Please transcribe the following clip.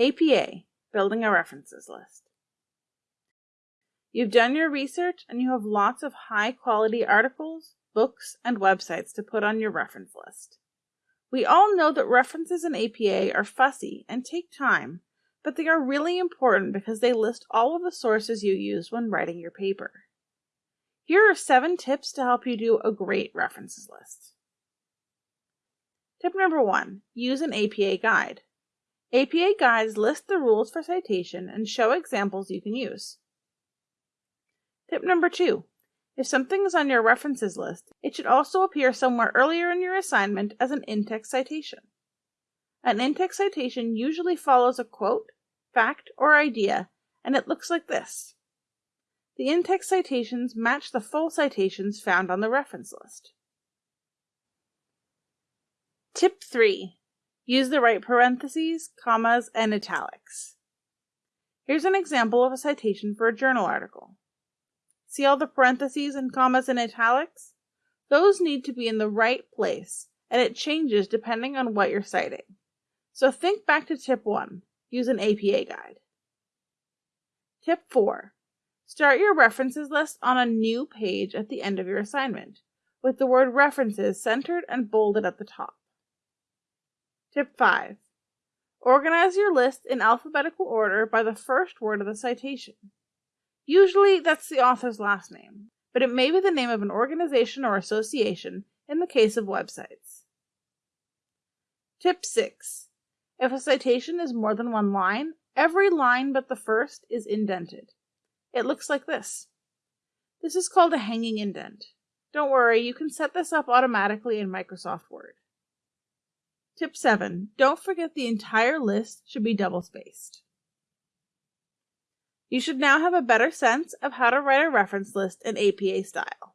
APA, Building a References List. You've done your research and you have lots of high quality articles, books, and websites to put on your reference list. We all know that references in APA are fussy and take time, but they are really important because they list all of the sources you used when writing your paper. Here are seven tips to help you do a great references list. Tip number one, use an APA guide. APA guides list the rules for citation and show examples you can use. Tip number two, if something is on your references list, it should also appear somewhere earlier in your assignment as an in-text citation. An in-text citation usually follows a quote, fact, or idea, and it looks like this. The in-text citations match the full citations found on the reference list. Tip 3. Use the right parentheses, commas, and italics. Here's an example of a citation for a journal article. See all the parentheses and commas and italics? Those need to be in the right place, and it changes depending on what you're citing. So think back to tip 1. Use an APA guide. Tip 4. Start your references list on a new page at the end of your assignment, with the word references centered and bolded at the top. Tip 5. Organize your list in alphabetical order by the first word of the citation. Usually that's the author's last name, but it may be the name of an organization or association in the case of websites. Tip 6. If a citation is more than one line, every line but the first is indented. It looks like this. This is called a hanging indent. Don't worry, you can set this up automatically in Microsoft Word. Tip 7. Don't forget the entire list should be double spaced. You should now have a better sense of how to write a reference list in APA style.